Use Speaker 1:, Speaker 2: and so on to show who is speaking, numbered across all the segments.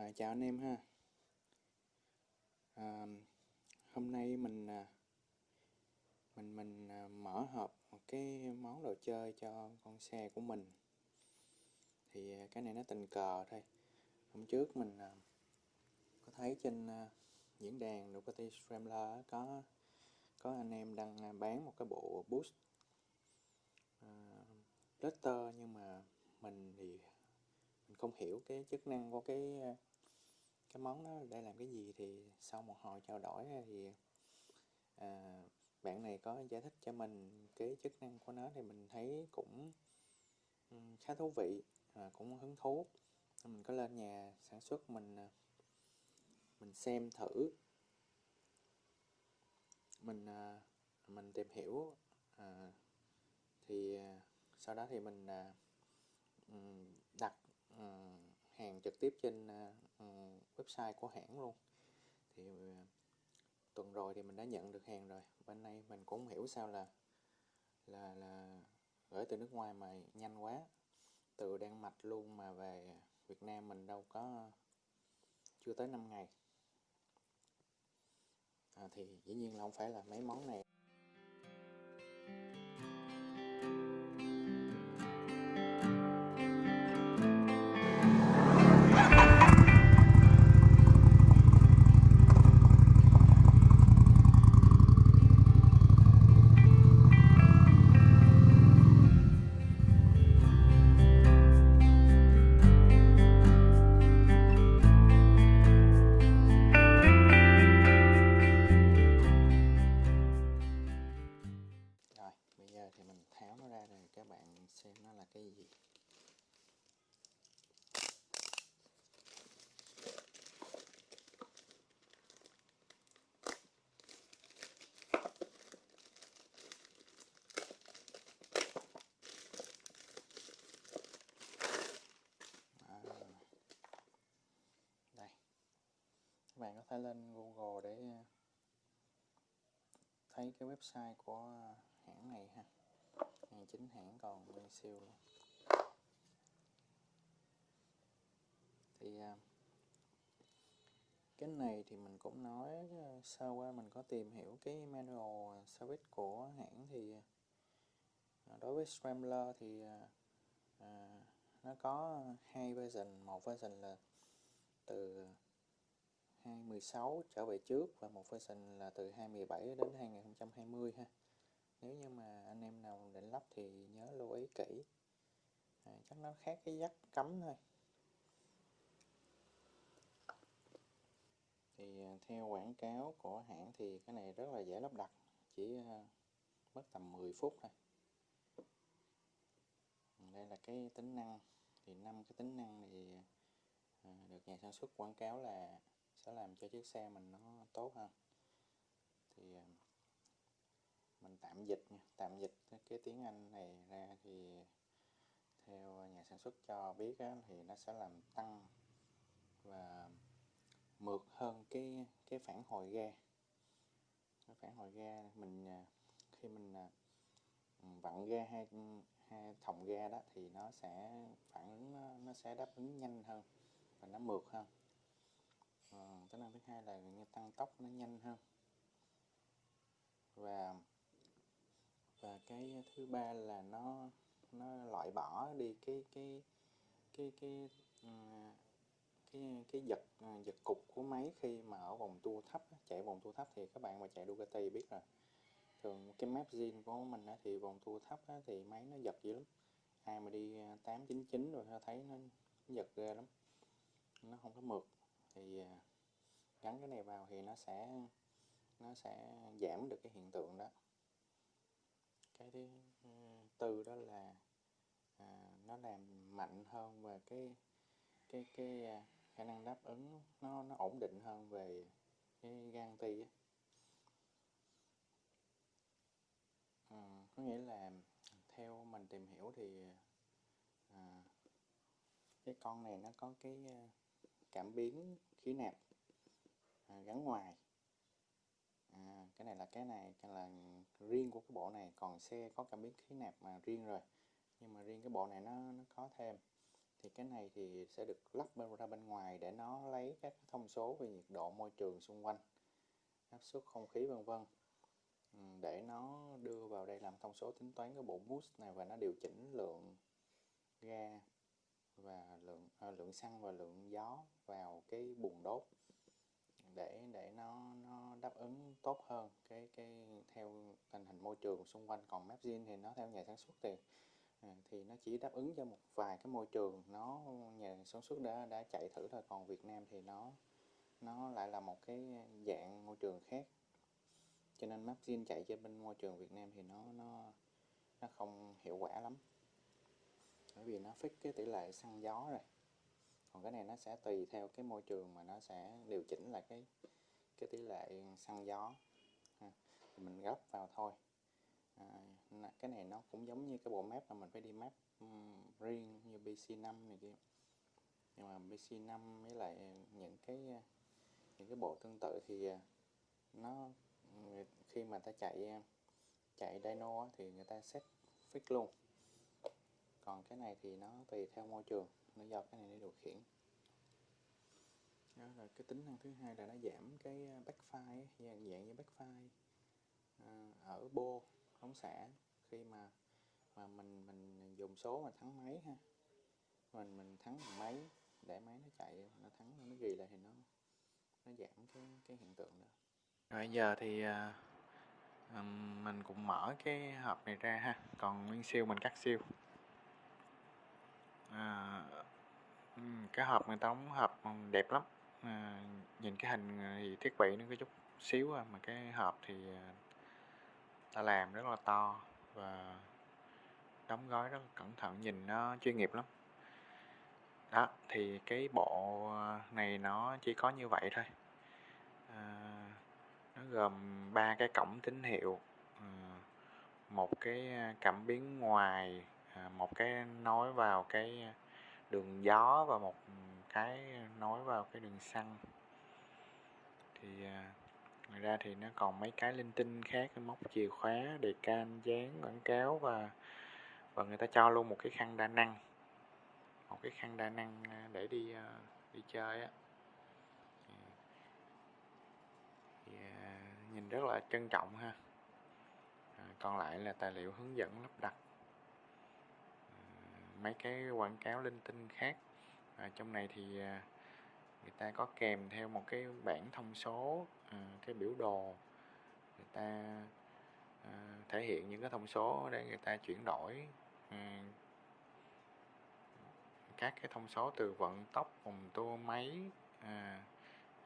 Speaker 1: À, chào anh em ha. À, hôm nay mình à, mình mình à, mở hộp một cái món đồ chơi cho con xe của mình. Thì à, cái này nó tình cờ thôi. Hôm trước mình có thấy trên diễn đàn Ducati Scrambler có có anh em đang bán một cái bộ boost uh, Letter nhưng mà mình thì mình không hiểu cái chức năng của cái cái món đó để làm cái gì thì sau một hồi trao đổi thì à, bạn này có giải thích cho mình cái chức năng của nó thì mình thấy cũng khá thú vị à, cũng hứng thú. Mình có lên nhà sản xuất mình à, mình xem thử. Mình à, mình tìm hiểu à, thì à, sau đó thì mình à, đặt à, hàng trực tiếp trên à, website của hãng luôn. Thì ờ, tuần rồi thì mình đã nhận được hàng rồi. Bên nay mình cũng hiểu sao là là là gửi từ nước ngoài mà nhanh quá. Từ Đan Mạch luôn mà về Việt Nam mình đâu có chưa tới 5 ngày. À, thì dĩ nhiên là không phải là mấy món này. Bạn có thể lên Google để ờ, thấy cái website của ờ, hãng này ha. Hàng chính hãng còn nguyên siêu luôn. Thì ờ, cái này thì mình cũng nói sơ qua mình có tìm hiểu cái manual service của hãng thì đối với Scrambler thì à, nó có hai version. Một version là từ 2016 trở về trước và một version là từ 2017 đến 2020 ha. Nếu như mà anh em nào định lắp thì nhớ lưu ý kỹ. À, chắc nó khác cái dắt cắm thôi. Thì à, theo quảng cáo của hãng thì cái này rất là dễ lắp đặt chỉ à, mất tầm 10 phút thôi. Đây là cái tính năng. Thì năm cái tính năng thì à, được nhà sản xuất quảng cáo là sẽ làm cho chiếc xe mình nó tốt hơn. Thì ờ, mình tạm dịch nha tạm dịch cái tiếng Anh này ra thì theo nhà sản xuất cho biết á, thì nó sẽ làm tăng và mượt hơn cái cái phản hồi ga. Cái phản hồi ga mình ờ, khi mình ờ, vặn ga hai hai thòng ga đó thì nó sẽ phản ứng nó, nó sẽ đáp ứng nhanh hơn và nó mượt hơn à, tính năng thứ hai là như tăng tốc nó nhanh hơn. Và và cái thứ ba là nó nó loại bỏ đi cái cái cái cái cái cái, cái giật ờ, giật cục của máy khi mà ở vòng tua thấp chạy vòng tua thấp thì các bạn mà chạy Ducati biết rồi. Thường cái map zin của mình thì vòng tua thấp thì máy nó giật dữ lắm. Ai mà đi ờ, 899 rồi thấy nó giật ghê lắm. Nó không có mượt thì à, gắn cái này vào thì nó sẽ nó sẽ giảm được cái hiện tượng đó. Cái thứ ừ, tư đó là à, nó làm mạnh hơn về cái cái cái à, khả năng đáp ứng nó nó ổn định hơn về cái gan ti à, có nghĩa là theo mình tìm hiểu thì à, cái con này nó có cái à, cảm biến khí nạp à, gắn ngoài. À, cái này là cái này cái là riêng của cái bộ này còn xe có cảm biến khí nạp mà riêng rồi. Nhưng mà riêng cái bộ này nó nó có thêm. Thì cái này thì sẽ được lắp bên ra bên ngoài để nó lấy các thông số về nhiệt độ môi trường xung quanh áp suất không khí vân vân. Ừ, để nó đưa vào đây làm thông số tính toán cái bộ boost này và nó điều chỉnh lượng ga và lượng à, lượng xăng và lượng gió vào cái buồng đốt để để nó nó đáp ứng tốt hơn cái cái theo tình hình môi trường xung quanh. Còn Mapzin thì nó theo nhà sản xuất thì à, thì nó chỉ đáp ứng cho một vài cái môi trường. Nó nhà sản xuất đã đã chạy thử thôi còn Việt Nam thì nó nó lại là một cái dạng môi trường khác. Cho nên Mapzin chạy trên bên môi trường Việt Nam thì nó nó nó không hiệu quả lắm bởi vì nó fix cái tỷ lệ xăng gió rồi. Còn cái này nó sẽ tùy theo cái môi trường mà nó sẽ điều chỉnh lại cái cái tỷ lệ xăng gió. Ha. mình gấp vào thôi. À, cái này nó cũng giống như cái bộ map mà mình phải đi map um, riêng như BC5 này kia. Nhưng mà BC5 với lại những cái những cái bộ tương tự thì à, nó khi mà ta chạy à, chạy dyno thì người ta set fix luôn còn cái này thì nó tùy theo môi trường nó do cái này để điều khiển. Đó là cái tính năng thứ hai là nó giảm cái backfire dạng dạng như backfire. À, ở bô ống xả khi mà mà mình mình dùng số mà thắng máy ha. Mình mình thắng máy để máy nó chạy nó thắng nó ghi lại thì nó nó giảm cái cái hiện tượng đó. Rồi giờ thì uh, mình cũng mở cái hộp này ra ha. Còn nguyên siêu mình cắt siêu à, ừ, cái hộp người ta đóng hộp đẹp lắm. À, nhìn cái hình à, thì thiết bị nó có chút xíu à, mà cái hộp thì à, ta làm rất là to và đóng gói rất là cẩn thận nhìn nó chuyên nghiệp lắm. Đó thì cái bộ à, này nó chỉ có như vậy thôi. À, nó gồm ba cái cổng tín hiệu à, một cái cảm biến ngoài À, một cái nối vào cái đường gió và một cái nối vào cái đường xăng. Thì à, ngoài ra thì nó còn mấy cái linh tinh khác móc chìa khóa đề can dán quảng cáo và và người ta cho luôn một cái khăn đa năng. Một cái khăn đa năng à, để đi đi chơi á. Thì, nhìn rất là trân trọng ha. Còn lại là tài liệu hướng dẫn lắp đặt mấy cái quảng cáo linh tinh khác. À, trong này thì à, người ta có kèm theo một cái bảng thông số à, cái biểu đồ. Người ta à, thể hiện những cái thông số để người ta chuyển đổi à, các cái thông số từ vận tốc vòng tua máy à,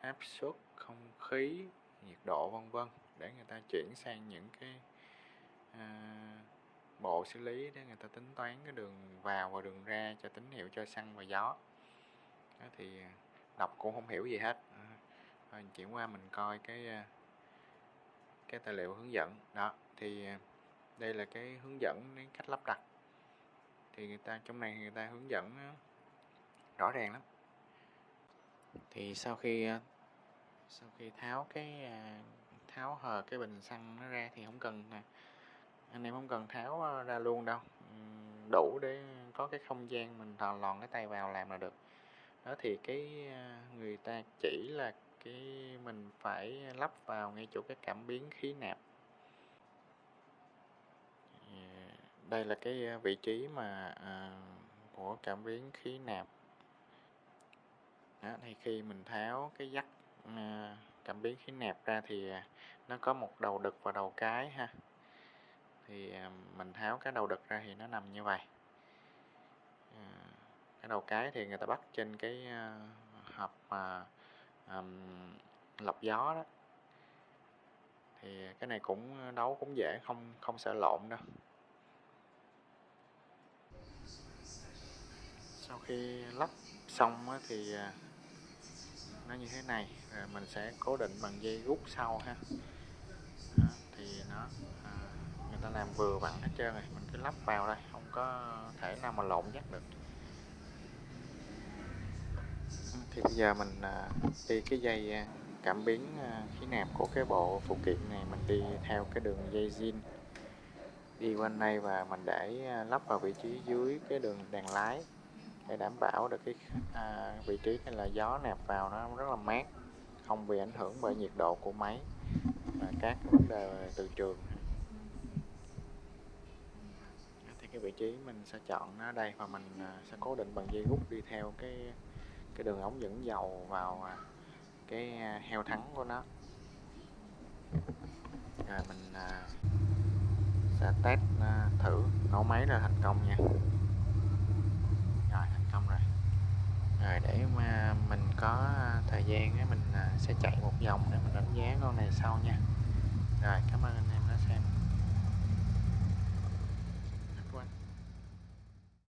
Speaker 1: áp suất không khí nhiệt độ vân vân để người ta chuyển sang những cái à, bộ xử lý để người ta tính toán cái đường vào và đường ra cho tín hiệu cho xăng và gió. Đó thì à, đọc cũng không hiểu gì hết. Rồi chuyển qua mình coi cái à, cái tài liệu hướng dẫn. Đó, thì à, đây là cái hướng dẫn đến cách lắp đặt. Thì người ta, trong này người ta hướng dẫn rõ ràng lắm. Thì sau khi sau khi tháo cái tháo hờ cái bình xăng nó ra thì không cần anh em không cần tháo ờ, ra luôn đâu. Đủ để có cái không gian mình thò lòn cái tay vào làm là được. Đó thì cái ờ, người ta chỉ là cái mình phải lắp vào ngay chỗ cái cảm biến khí nạp. Đây là cái ờ, vị trí mà à, của cảm biến khí nạp. Đó, thì khi mình tháo cái dắt à, cảm biến khí nạp ra thì nó có một đầu đực và đầu cái ha thì à, mình tháo cái đầu đực ra thì nó nằm như vậy. À, cái đầu cái thì người ta bắt trên cái à, hộp mà um, lọc gió đó. Thì cái này cũng đấu cũng dễ không không sợ lộn đâu. Sau khi lắp xong thì nó như thế này rồi mình sẽ cố định bằng dây rút sau ha. Đó, thì nó ta làm vừa vặn hết trơn rồi mình cứ lắp vào đây không có thể nào mà lộn dắt được. Thì bây giờ mình à, đi cái dây à, cảm biến à, khí nạp của cái bộ phụ kiện này mình đi theo cái đường dây zin. Đi quanh đây và mình để lắp vào vị trí dưới cái đường đèn lái để đảm bảo được cái à, vị trí này là gió nạp vào nó rất là mát không bị ảnh hưởng bởi nhiệt độ của máy và các vấn đề từ trường thì cái vị trí mình sẽ chọn nó đây và mình à, sẽ cố định bằng dây rút đi theo cái cái đường ống dẫn dầu vào à, cái à, heo thắng của nó. Rồi mình sẽ test thử nổ máy là thành công nha. Rồi, thành công rồi. Rồi để mà mình có thời gian mình sẽ chạy một vòng để mình đánh giá con này sau nha. Rồi, cảm ơn anh em.